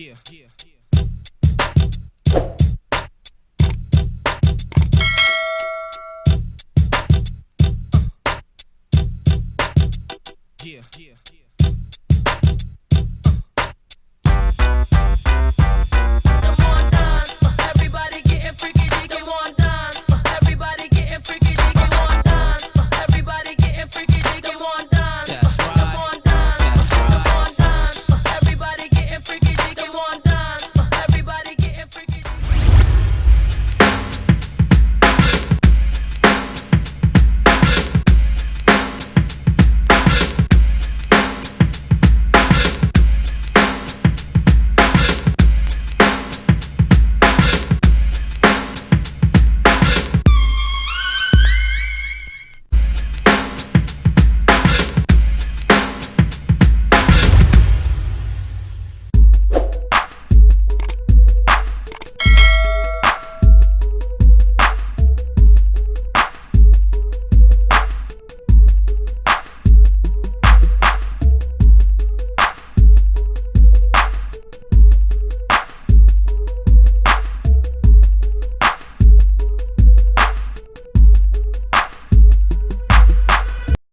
Yeah. Yeah. Yeah. Yeah.